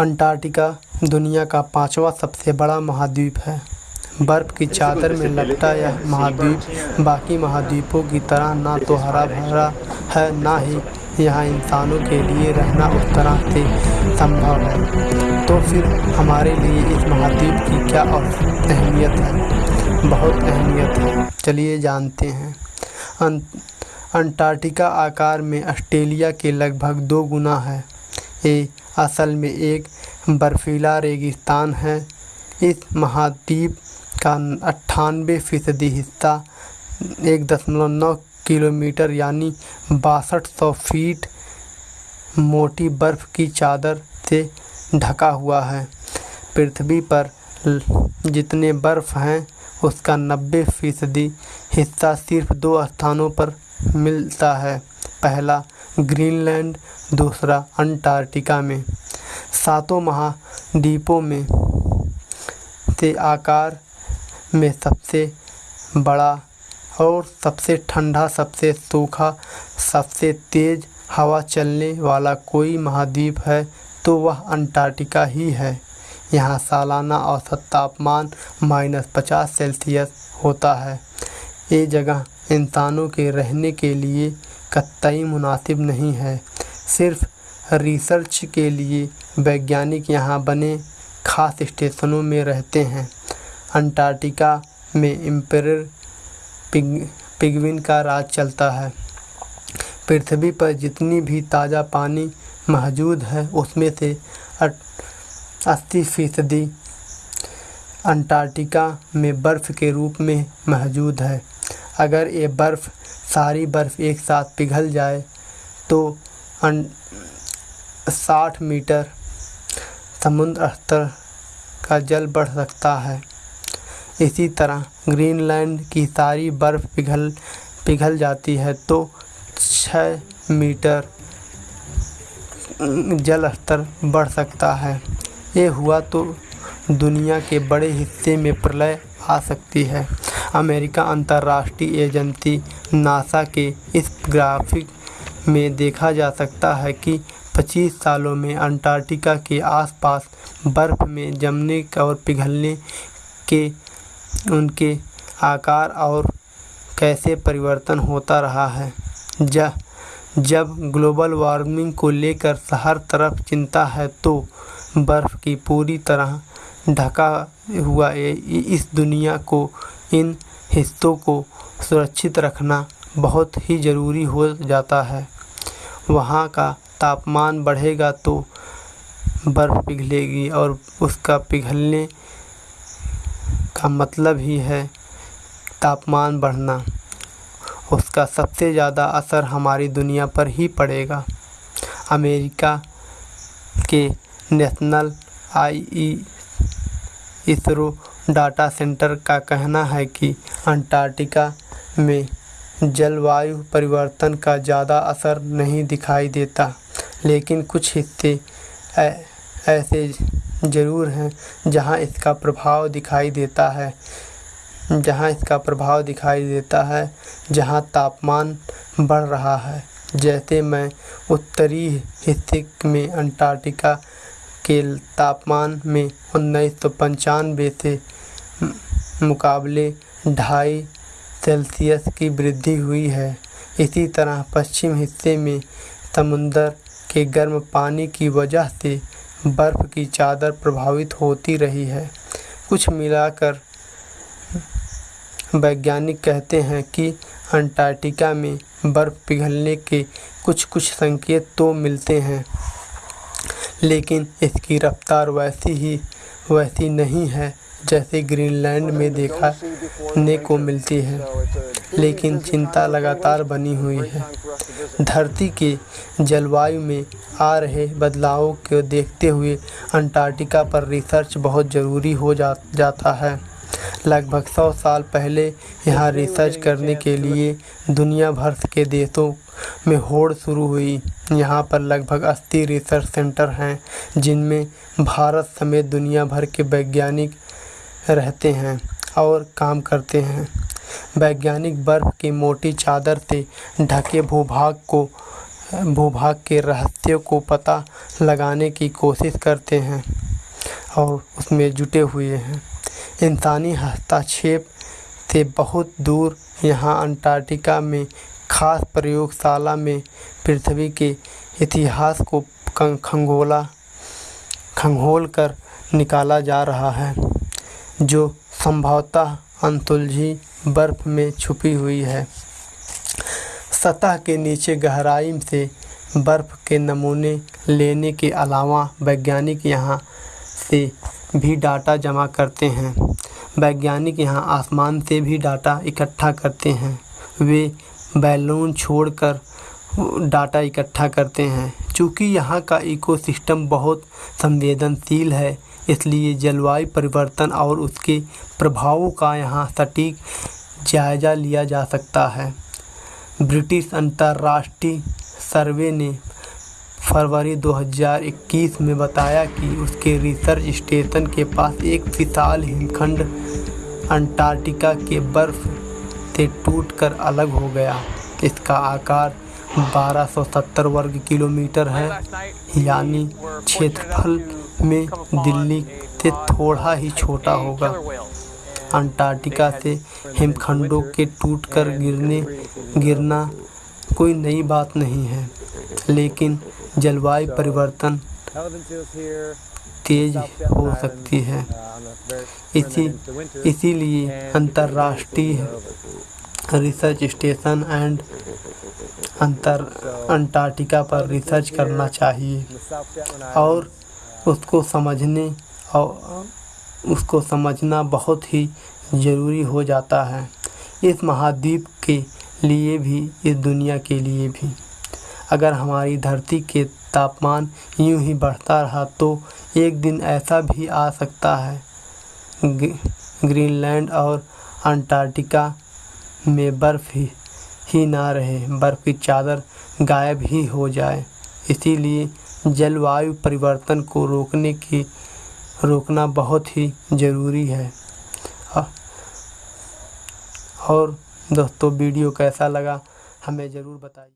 Antarctica दुनिया का पाँचवा सबसे बड़ा महाद्वीप है। बर्फ़ की चादर में लपटा यह महाद्वीप, बाकी महाद्वीपों की तरह ना तो हरा भरा है, ना ही यहाँ इंसानों के लिए रहना उस तरह से संभव है। तो फिर हमारे लिए इस महाद्वीप की क्या और अहमियत है? बहुत अहमियत है। चलिए जानते हैं। अंटार्कटिका आकार में ऑस्ट्रेलिया के लगभग दो गुना है। ये असल में एक बर्फीला रेगिस्तान है। इस महाद्वीप का अट्ठानवे फ़ीसदी हिस्सा एक दशमलव नौ किलोमीटर यानी बासठ सौ फीट मोटी बर्फ़ की चादर से ढका हुआ है। पृथ्वी पर जितने बर्फ़ हैं, उसका नब्बे फ़ीसदी हिस्सा सिर्फ़ दो स्थानों पर मिलता है। पहला ग्रीनलैंड, दूसरा अंटार्कटिका में। सातों महाद्वीपों में से आकार में सबसे बड़ा और सबसे ठंडा, सबसे सूखा, सबसे तेज़ हवा चलने वाला कोई महाद्वीप है तो वह अंटार्कटिका ही है। यहाँ सालाना औसत तापमान माइनस पचास सेल्सियस होता है। ये जगह इंसानों के रहने के लिए कतई मुनासिब नहीं है। सिर्फ़ रिसर्च के लिए वैज्ञानिक यहाँ बने खास स्टेशनों में रहते हैं। अंटार्कटिका में एम्पेरर पिग, पिगविन का राज चलता है। पृथ्वी पर जितनी भी ताज़ा पानी मौजूद है, उसमें से अस्सी फ़ीसदी अंटार्कटिका में बर्फ़ के रूप में मौजूद है। अगर ये बर्फ़, सारी बर्फ़ एक साथ पिघल जाए तो साठ मीटर समुद्र स्तर का जल बढ़ सकता है। इसी तरह ग्रीनलैंड की सारी बर्फ़ पिघल पिघल जाती है तो छः मीटर जल स्तर बढ़ सकता है। ये हुआ तो दुनिया के बड़े हिस्से में प्रलय आ सकती है। अमेरिका अंतर्राष्ट्रीय एजेंसी नासा के इस ग्राफिक में देखा जा सकता है कि 25 सालों में अंटार्कटिका के आसपास बर्फ़ में जमने और पिघलने के उनके आकार और कैसे परिवर्तन होता रहा है। जब जब ग्लोबल वार्मिंग को लेकर हर तरफ़ चिंता है तो बर्फ़ की पूरी तरह ढका हुआ इस दुनिया को इन हिस्सों को सुरक्षित रखना बहुत ही ज़रूरी हो जाता है। वहाँ का तापमान बढ़ेगा तो बर्फ़ पिघलेगी और उसका पिघलने का मतलब ही है तापमान बढ़ना। उसका सबसे ज़्यादा असर हमारी दुनिया पर ही पड़ेगा। अमेरिका के national I E ISRO data centre का कहना है कि अंटार्कटिका में जलवायु परिवर्तन का ज़्यादा असर नहीं दिखाई देता, लेकिन कुछ हिस्से ऐसे ज़रूर हैं जहाँ इसका प्रभाव दिखाई देता है, जहाँ इसका प्रभाव दिखाई देता है, जहाँ तापमान बढ़ रहा है। जैसे मैं उत्तरी हिस्से में अंटार्कटिका के तापमान में उन्नीस सौ पंचानवे से मुकाबले ढाई सेल्सियस की वृद्धि हुई है। इसी तरह पश्चिम हिस्से में समुंदर के गर्म पानी की वजह से बर्फ़ की चादर प्रभावित होती रही है। कुछ मिलाकर वैज्ञानिक कहते हैं कि अंटार्कटिका में बर्फ़ पिघलने के कुछ कुछ संकेत तो मिलते हैं, लेकिन इसकी रफ्तार वैसी ही, वैसी नहीं है। जैसे ग्रीनलैंड में देखने को मिलती है, लेकिन चिंता लगातार बनी हुई है। धरती के जलवायु में आ रहे बदलावों को देखते हुए अंटार्कटिका पर रिसर्च बहुत ज़रूरी हो जा, जाता है। लगभग सौ साल पहले यहाँ रिसर्च करने के लिए दुनिया भर के देशों में होड़ शुरू हुई। यहाँ पर लगभग अस्सी रिसर्च सेंटर हैं, जिनमें भारत समेत दुनिया भर के वैज्ञानिक रहते हैं और काम करते हैं। वैज्ञानिक बर्फ़ की मोटी चादर से ढके भूभाग को, भूभाग के रहस्यों को पता लगाने की कोशिश करते हैं और उसमें जुटे हुए हैं। इंसानी हस्तक्षेप से बहुत दूर यहाँ अंटार्कटिका में खास प्रयोगशाला में पृथ्वी के इतिहास को खंगोला खंगोल कर निकाला जा रहा है। जो संभवतः अनसुलझी बर्फ़ में छुपी हुई है। सतह के नीचे गहराई से बर्फ़ के नमूने लेने के अलावा वैज्ञानिक यहाँ से भी डाटा जमा करते हैं। वैज्ञानिक यहाँ आसमान से भी डाटा इकट्ठा करते हैं। वे बैलून छोड़कर डाटा इकट्ठा करते हैं। चूँकि यहाँ का इकोसिस्टम बहुत संवेदनशील है इसलिए जलवायु परिवर्तन और उसके प्रभावों का यहाँ सटीक जायज़ा लिया जा सकता है। ब्रिटिश अंतर्राष्ट्रीय सर्वे ने फरवरी 2021 में बताया कि उसके रिसर्च स्टेशन के पास एक विशाल हिमखंड अंटार्कटिका के बर्फ़ से टूटकर अलग हो गया। इसका आकार 1270 वर्ग किलोमीटर है। यानी क्षेत्रफल में दिल्ली से थोड़ा ही छोटा होगा। अंटार्कटिका से हिमखंडों के टूटकर गिरने, गिरना कोई नई बात नहीं है, लेकिन जलवायु परिवर्तन तेज हो सकती है। इसी, इसीलिए अंतर्राष्ट्रीय रिसर्च स्टेशन एंड अंतर, अंटार्कटिका पर रिसर्च करना चाहिए। और उसको समझने और उसको समझना बहुत ही ज़रूरी हो जाता है। इस महाद्वीप के लिए भी इस दुनिया के लिए भी। अगर हमारी धरती के तापमान यूँ ही बढ़ता रहा तो एक दिन ऐसा भी आ सकता है। ग्रीनलैंड और अंटार्कटिका में बर्फ़ ही, ही ना रहे बर्फ़ की चादर गायब ही हो जाए। इसीलिए जलवायु परिवर्तन को रोकने की, रोकना बहुत ही ज़रूरी है। और दोस्तों, वीडियो कैसा लगा हमें ज़रूर बताइए।